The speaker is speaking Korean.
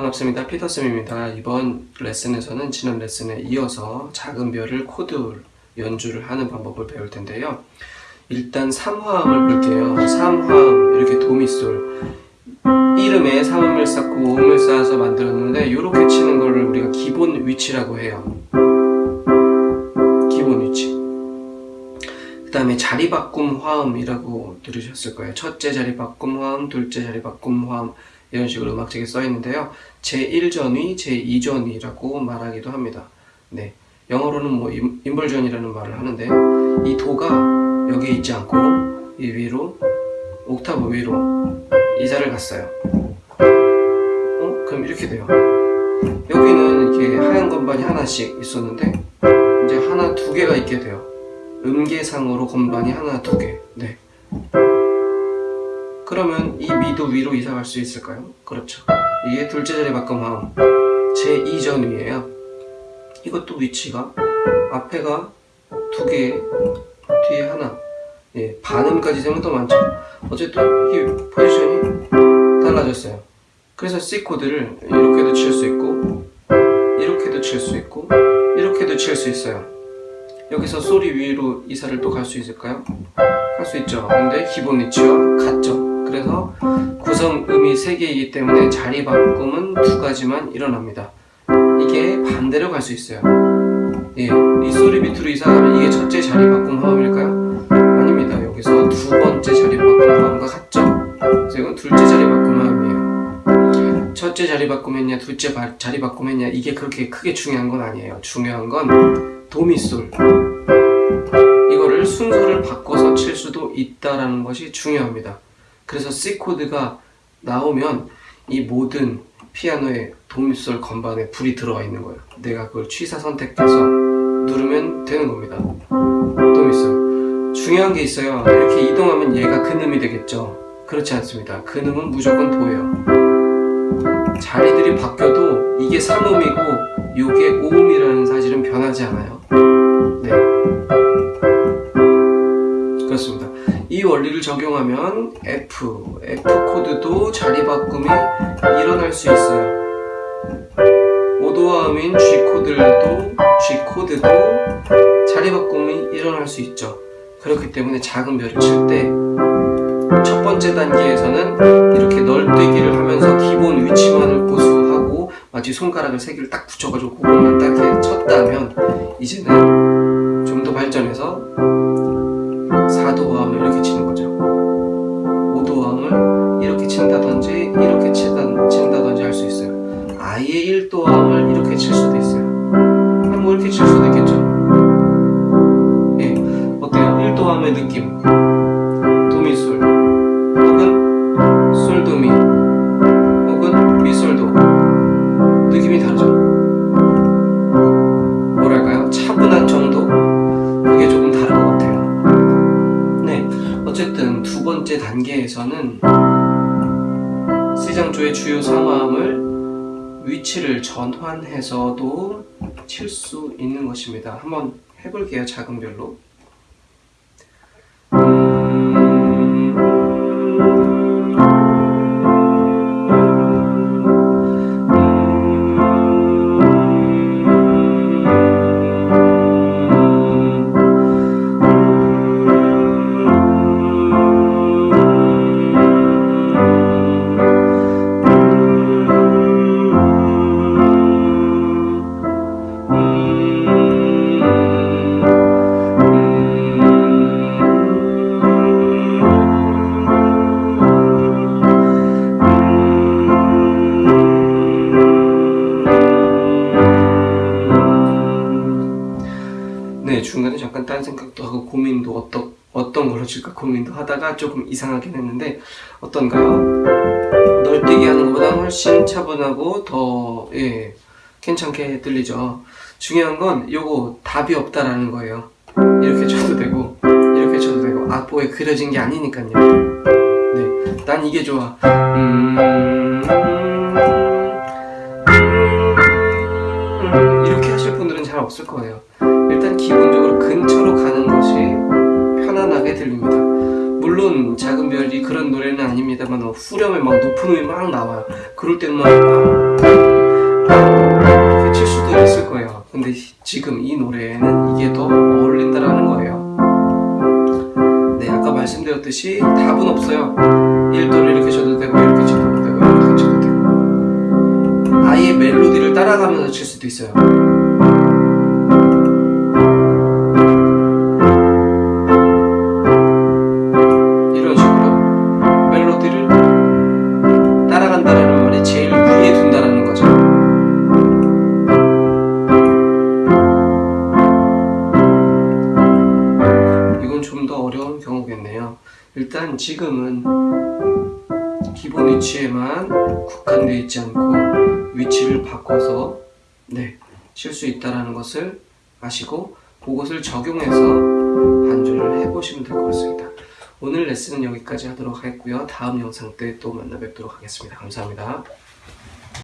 반갑습니다. 피터쌤입니다. 이번 레슨에서는 지난 레슨에 이어서 작은 별을 코드 연주를 하는 방법을 배울 텐데요. 일단 3화음을 볼게요. 3화음 이렇게 도미솔 이름에 3음을 쌓고 5음을 쌓아서 만들었는데 이렇게 치는 거를 우리가 기본 위치라고 해요. 기본 위치. 그 다음에 자리 바꿈 화음이라고 들으셨을 거예요. 첫째 자리 바꿈 화음, 둘째 자리 바꿈 화음 이런 식으로 음악책에 써 있는데요. 제1전위, 제2전위라고 말하기도 합니다. 네. 영어로는 뭐 인벌전이라는 말을 하는데 이 도가 여기에 있지 않고 이 위로 옥타브 위로 이자를 갔어요. 어? 그럼 이렇게 돼요. 여기는 이렇게 하얀 건반이 하나씩 있었는데 이제 하나 두 개가 있게 돼요. 음계상으로 건반이 하나 두 개. 네. 그러면 이 미도 위로 이사 갈 수 있을까요? 그렇죠. 이게 둘째 자리 바꿈함 제2전위에요. 이것도 위치가 앞에가 두 개, 뒤에 하나. 예, 반음까지 되면 더 많죠. 어쨌든 이 포지션이 달라졌어요. 그래서 C 코드를 이렇게도 칠 수 있고, 이렇게도 칠 수 있고, 이렇게도 칠 수 있어요. 여기서 소리 위로 이사를 또 갈 수 있을까요? 할 수 있죠. 근데 기본 위치와 같죠. 그래서 구성 음이 3개이기 때문에 자리 바꿈은 두 가지만 일어납니다. 이게 반대로 갈 수 있어요. 예, 이 소리 밑으로 이사하면 이게 첫째 자리 바꿈 화음일까요? 아닙니다. 여기서 두 번째 자리 바꿈 화음과 같죠? 이건 둘째 자리 바꿈 화음이에요. 첫째 자리 바꿈했냐, 둘째 자리 바꿈했냐 이게 그렇게 크게 중요한 건 아니에요. 중요한 건 도미솔 이거를 순서를 바꿔서 칠 수도 있다라는 것이 중요합니다. 그래서 C 코드가 나오면 이 모든 피아노의 도미솔 건반에 불이 들어와 있는 거예요. 내가 그걸 취사 선택해서 누르면 되는 겁니다. 도미솔. 중요한 게 있어요. 이렇게 이동하면 얘가 근음이 되겠죠. 그렇지 않습니다. 근음은 무조건 도예요. 자리들이 바뀌어도 이게 3음이고 이게 5음이라는 사실은 변하지 않아요. 네. 이 원리를 적용하면 F, F 코드도 자리 바꿈이 일어날 수 있어요. 오도화음인 G 코드도 G 코드도 자리 바꿈이 일어날 수 있죠. 그렇기 때문에 작은 별을 칠 때 첫 번째 단계에서는 이렇게 널뛰기를 하면서 기본 위치만을 고수하고 마치 손가락을 세 개를 딱 붙여가지고 그것만 딱 쳤다면 이제는 좀 더 발전해서 4도화음을 이렇게 치는 거죠. 5도화음을 이렇게 친다든지 이렇게 친다든지 할 수 있어요. 아예 1도화음을 이렇게 칠 수도 있어요. 뭐 이렇게 칠 수도 있겠죠? 예, 어때요? 1도화음의 느낌 두 번째 단계에서는 C장조의 주요 3화음을 위치를 전환해서도 칠 수 있는 것입니다. 한번 해볼게요 작은 별로 네, 중간에 잠깐 딴 생각도 하고 고민도 어떤, 어떤 걸로 칠까 고민도 하다가 조금 이상하긴 했는데 어떤가요? 널뛰기 하는 것보다 훨씬 차분하고 더 예, 괜찮게 들리죠. 중요한 건 요거 답이 없다라는 거예요. 이렇게 쳐도 되고 이렇게 쳐도 되고 악보에 그려진 게 아니니까요. 네, 난 이게 좋아. 음, 음, 이렇게 하실 분들은 잘 없을 거예요 일단 기본적으로 근처로 가는 것이 편안하게 들립니다. 물론 작은 별이 그런 노래는 아닙니다만 후렴에 막 높은 음이 막 나와요. 그럴 때는 막 이렇게 칠 수도 있을 거예요. 근데 지금 이 노래에는 이게 더 어울린다라는 거예요. 네 아까 말씀드렸듯이 답은 없어요. 1도를 이렇게 쳐도 되고 이렇게 쳐도 되고 이렇게 쳐도 되고. 아예 멜로디를 따라가면서 칠 수도 있어요. 어려운 경우겠네요. 일단 지금은 기본 위치에만 국한되어 있지 않고 위치를 바꿔서 네, 칠 수 있다라는 것을 아시고 그것을 적용해서 반주를 해보시면 될 것 같습니다. 오늘 레슨은 여기까지 하도록 하겠고요. 다음 영상 때 또 만나 뵙도록 하겠습니다. 감사합니다.